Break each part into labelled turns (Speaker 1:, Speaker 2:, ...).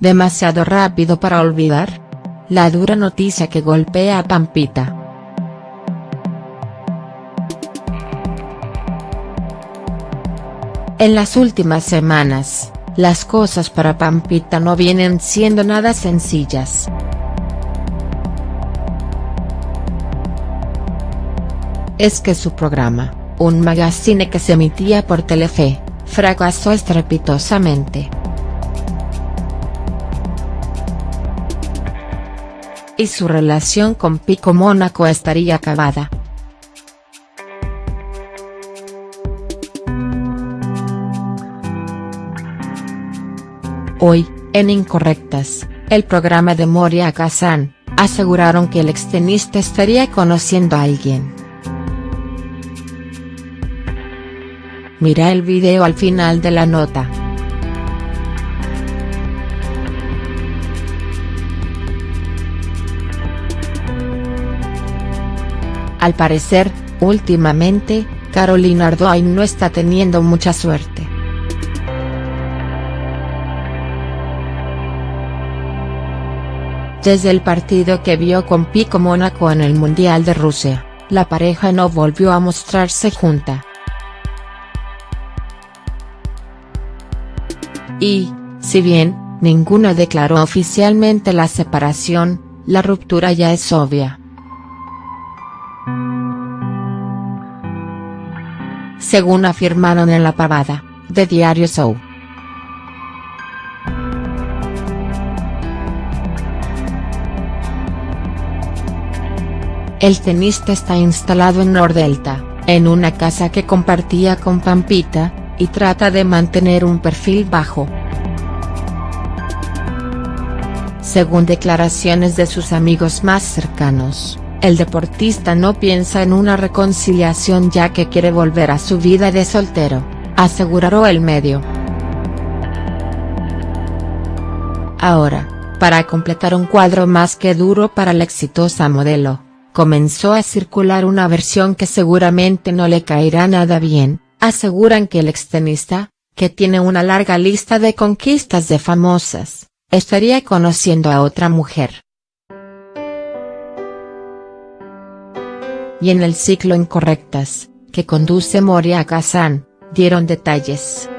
Speaker 1: demasiado rápido para olvidar. La dura noticia que golpea a Pampita. En las últimas semanas, las cosas para Pampita no vienen siendo nada sencillas. Es que su programa, un magazine que se emitía por Telefe, fracasó estrepitosamente. Y su relación con Pico Mónaco estaría acabada. Hoy, en Incorrectas, el programa de Moria Kazan, aseguraron que el extenista estaría conociendo a alguien. Mira el video al final de la nota. Al parecer, últimamente, Carolina Ardoin no está teniendo mucha suerte. Desde el partido que vio con Pico Mónaco en el Mundial de Rusia, la pareja no volvió a mostrarse junta. Y, si bien, ninguno declaró oficialmente la separación, la ruptura ya es obvia. Según afirmaron en la pavada, de Diario Show. El tenista está instalado en Nordelta, en una casa que compartía con Pampita, y trata de mantener un perfil bajo. Según declaraciones de sus amigos más cercanos, el deportista no piensa en una reconciliación ya que quiere volver a su vida de soltero, aseguró el medio. Ahora, para completar un cuadro más que duro para la exitosa modelo, comenzó a circular una versión que seguramente no le caerá nada bien, Aseguran que el extenista, que tiene una larga lista de conquistas de famosas, estaría conociendo a otra mujer. Y en el ciclo Incorrectas, que conduce Moria Kazan, dieron detalles.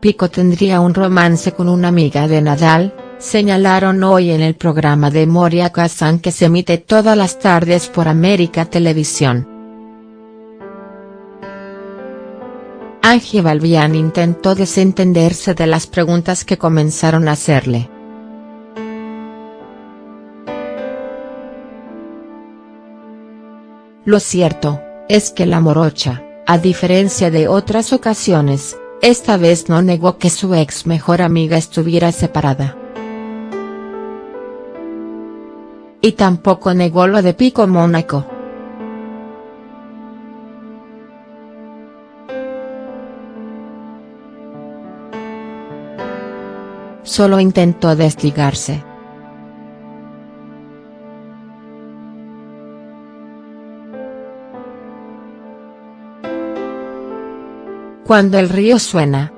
Speaker 1: Pico tendría un romance con una amiga de Nadal, señalaron hoy en el programa de Moria Kazan que se emite todas las tardes por América Televisión. Angie Balbián intentó desentenderse de las preguntas que comenzaron a hacerle. Lo cierto, es que la morocha, a diferencia de otras ocasiones, esta vez no negó que su ex mejor amiga estuviera separada. y tampoco negó lo de Pico Mónaco. Solo intentó desligarse. Cuando el río suena,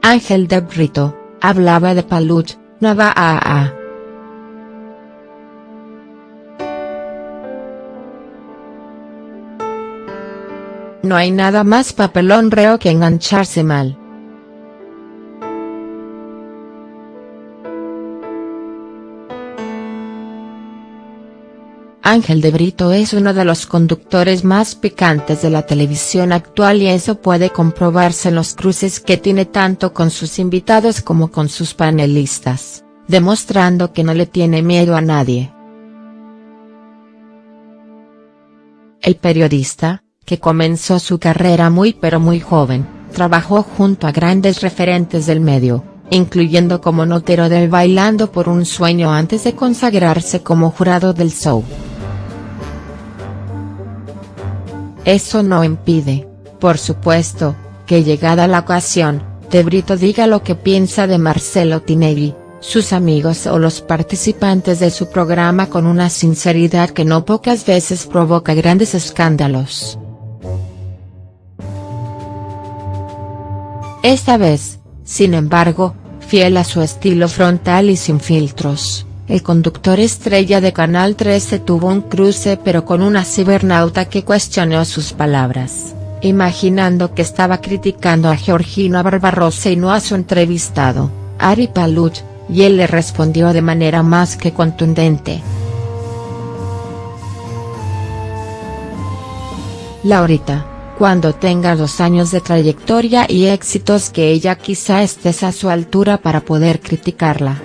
Speaker 1: Ángel de Brito, hablaba de Paluch, Navaa. No hay nada más papelón reo que engancharse mal. Ángel de Brito es uno de los conductores más picantes de la televisión actual y eso puede comprobarse en los cruces que tiene tanto con sus invitados como con sus panelistas, demostrando que no le tiene miedo a nadie. El periodista, que comenzó su carrera muy pero muy joven, trabajó junto a grandes referentes del medio, incluyendo como notero del Bailando por un Sueño antes de consagrarse como jurado del show. Eso no impide, por supuesto, que llegada la ocasión, De Brito diga lo que piensa de Marcelo Tinelli, sus amigos o los participantes de su programa con una sinceridad que no pocas veces provoca grandes escándalos. Esta vez, sin embargo, fiel a su estilo frontal y sin filtros, el conductor estrella de Canal 13 tuvo un cruce pero con una cibernauta que cuestionó sus palabras, imaginando que estaba criticando a Georgina Barbarossa y no a su entrevistado, Ari Paluch, y él le respondió de manera más que contundente. Laurita, cuando tengas dos años de trayectoria y éxitos que ella quizá estés a su altura para poder criticarla.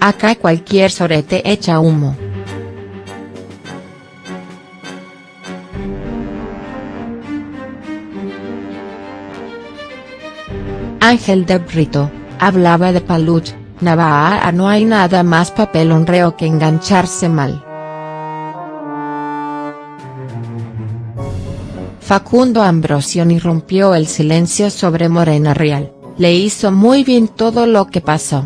Speaker 1: Acá cualquier sorete echa humo. Ángel de Brito, hablaba de Paluch, Navaja no hay nada más papel honreo que engancharse mal. Facundo Ambrosioni rompió el silencio sobre Morena Real, le hizo muy bien todo lo que pasó.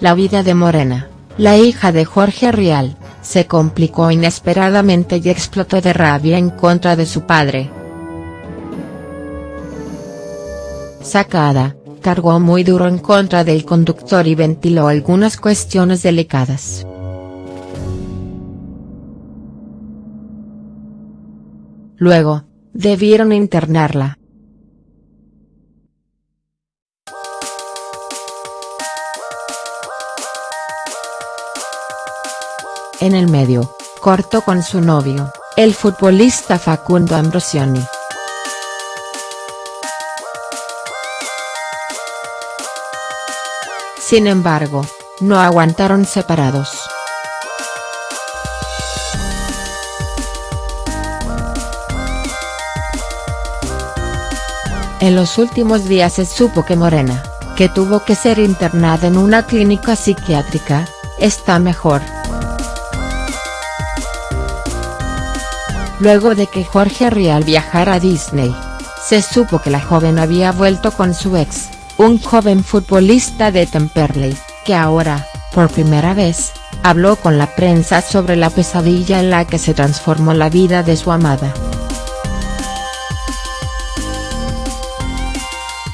Speaker 1: La vida de Morena, la hija de Jorge Rial, se complicó inesperadamente y explotó de rabia en contra de su padre. Sacada, cargó muy duro en contra del conductor y ventiló algunas cuestiones delicadas. Luego, debieron internarla. En el medio, cortó con su novio, el futbolista Facundo Ambrosioni. Sin embargo, no aguantaron separados. En los últimos días se supo que Morena, que tuvo que ser internada en una clínica psiquiátrica, está mejor. Luego de que Jorge Rial viajara a Disney, se supo que la joven había vuelto con su ex, un joven futbolista de Temperley, que ahora, por primera vez, habló con la prensa sobre la pesadilla en la que se transformó la vida de su amada.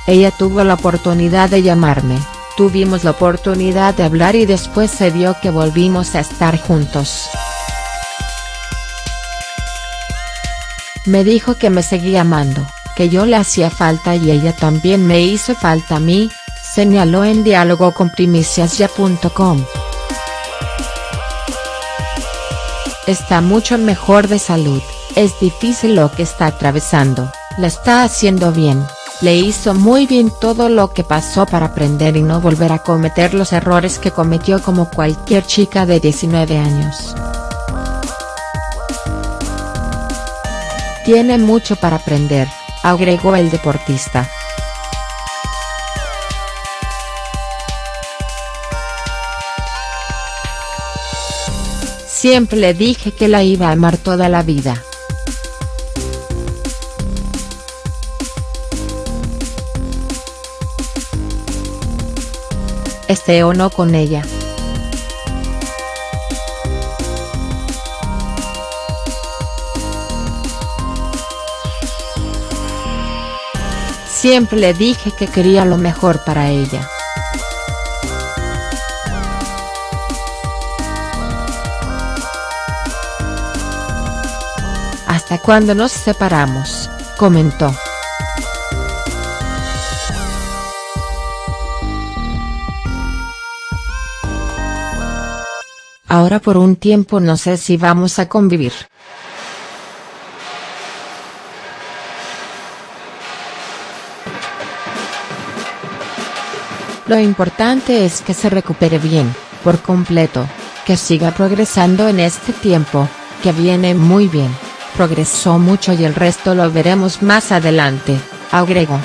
Speaker 1: Ella tuvo la oportunidad de llamarme, tuvimos la oportunidad de hablar y después se dio que volvimos a estar juntos. Me dijo que me seguía amando que yo le hacía falta y ella también me hizo falta a mí, señaló en diálogo con primiciasya.com. Está mucho mejor de salud, es difícil lo que está atravesando, la está haciendo bien, le hizo muy bien todo lo que pasó para aprender y no volver a cometer los errores que cometió como cualquier chica de 19 años. Tiene mucho para aprender, agregó el deportista. Siempre le dije que la iba a amar toda la vida. Esté o no con ella. Siempre le dije que quería lo mejor para ella. Hasta cuando nos separamos, comentó. Ahora por un tiempo no sé si vamos a convivir. Lo importante es que se recupere bien, por completo, que siga progresando en este tiempo, que viene muy bien, progresó mucho y el resto lo veremos más adelante, agregó.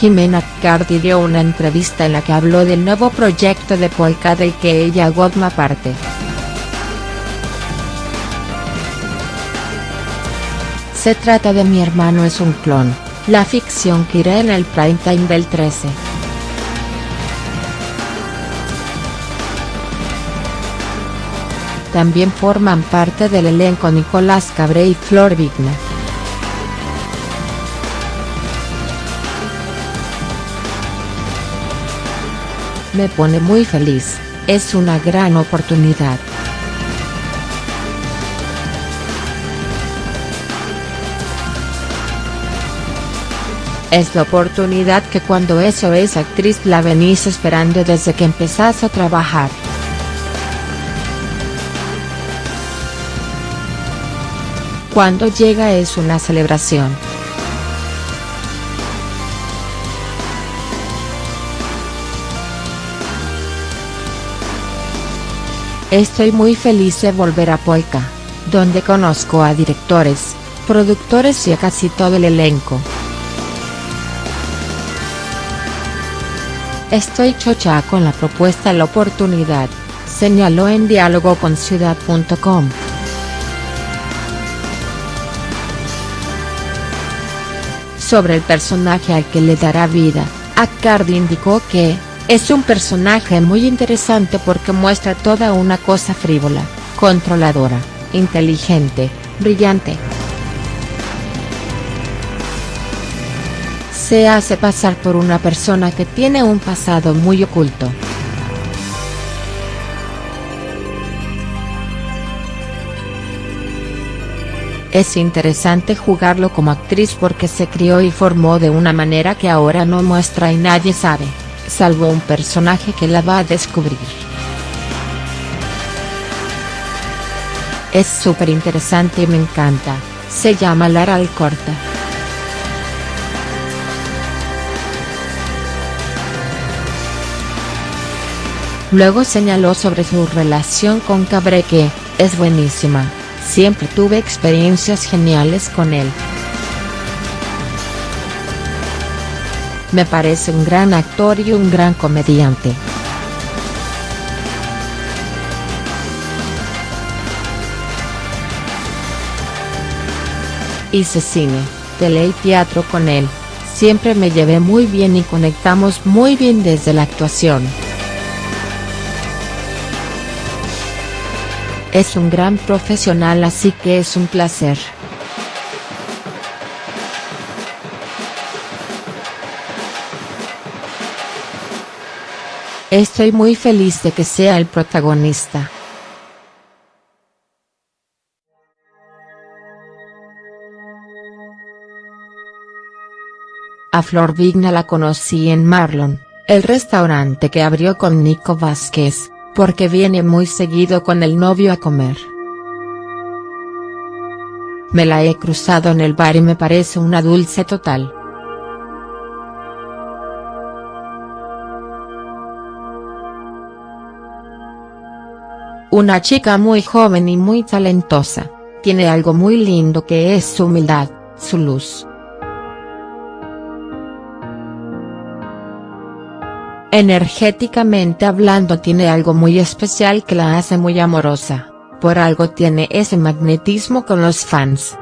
Speaker 1: Jimena Cardi dio una entrevista en la que habló del nuevo proyecto de Polka del que ella forma parte. Se trata de Mi hermano es un clon, la ficción que irá en el prime time del 13. También forman parte del elenco Nicolás Cabré y Flor Vigna. Me pone muy feliz, es una gran oportunidad. Es la oportunidad que cuando eso es actriz la venís esperando desde que empezás a trabajar. Cuando llega es una celebración. Estoy muy feliz de volver a Polka, donde conozco a directores, productores y a casi todo el elenco. Estoy chocha con la propuesta la oportunidad, señaló en diálogo con ciudad.com. Sobre el personaje al que le dará vida, Accardi indicó que, es un personaje muy interesante porque muestra toda una cosa frívola, controladora, inteligente, brillante. Se hace pasar por una persona que tiene un pasado muy oculto. Es interesante jugarlo como actriz porque se crió y formó de una manera que ahora no muestra y nadie sabe, salvo un personaje que la va a descubrir. Es súper interesante y me encanta, se llama Lara Alcorta. Luego señaló sobre su relación con Cabré que, es buenísima, siempre tuve experiencias geniales con él. Me parece un gran actor y un gran comediante. Hice cine, tele y teatro con él, siempre me llevé muy bien y conectamos muy bien desde la actuación. Es un gran profesional así que es un placer. Estoy muy feliz de que sea el protagonista. A Flor Vigna la conocí en Marlon, el restaurante que abrió con Nico Vázquez porque viene muy seguido con el novio a comer. Me la he cruzado en el bar y me parece una dulce total. Una chica muy joven y muy talentosa, tiene algo muy lindo que es su humildad, su luz. Energéticamente hablando tiene algo muy especial que la hace muy amorosa, por algo tiene ese magnetismo con los fans.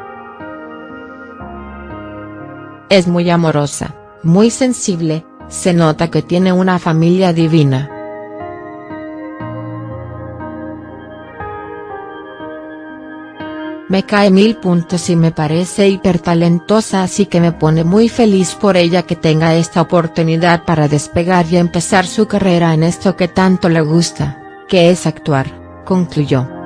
Speaker 1: Es muy amorosa, muy sensible, se nota que tiene una familia divina. Me cae mil puntos y me parece hiper talentosa así que me pone muy feliz por ella que tenga esta oportunidad para despegar y empezar su carrera en esto que tanto le gusta, que es actuar, concluyó.